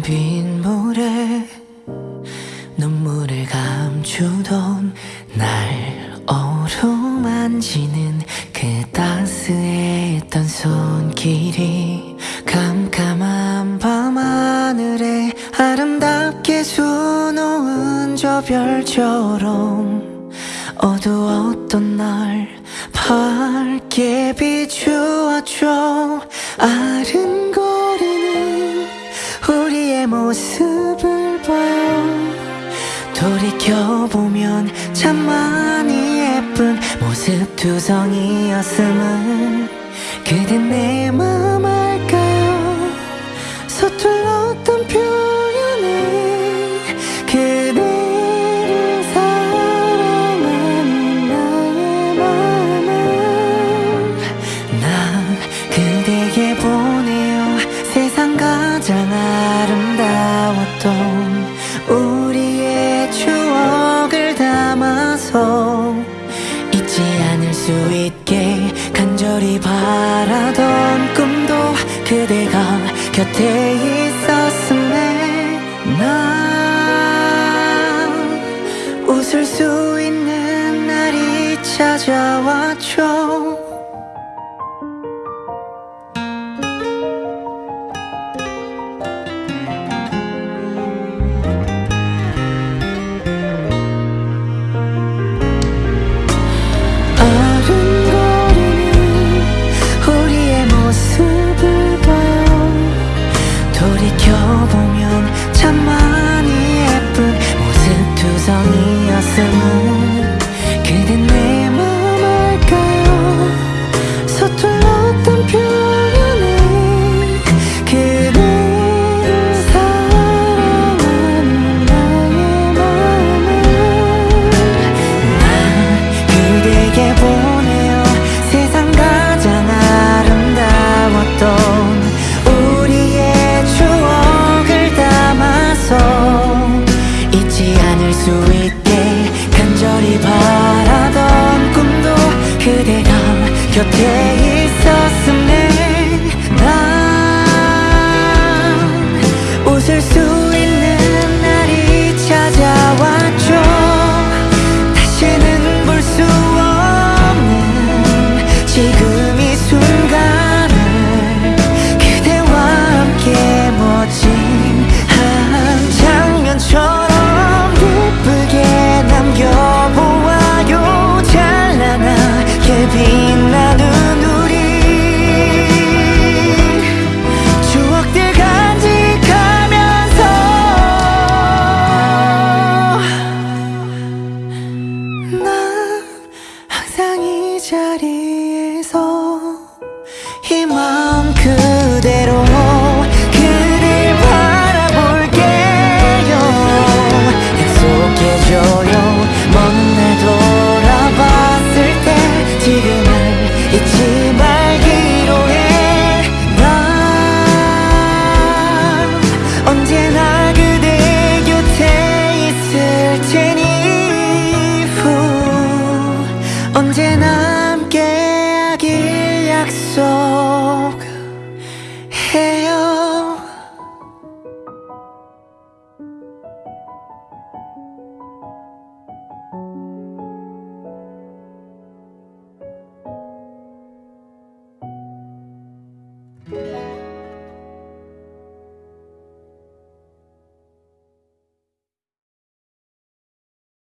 차가운 빗물에 눈물을 감추던 날 어루만지는 그 따스했던 손길이 깜깜한 밤하늘에 아름답게 수놓은 저 별처럼 어두웠던 날 밝게 비추었죠 아른 돌이켜보면 참 많이 예쁜 모습 두성이었음을 그댄 내맘 담아서 잊지 않을 수 있게 간절히 바라던 꿈도 그대가 곁에 있었음에 난 웃을 수 있는 날이 찾아왔죠 곁에 있었음에 난 웃을 수 이 자리에서 희망 그대로 그댈 바라볼게요. 약속해줘요. 먼 날 돌아봤을 때 지금을 잊지 있어.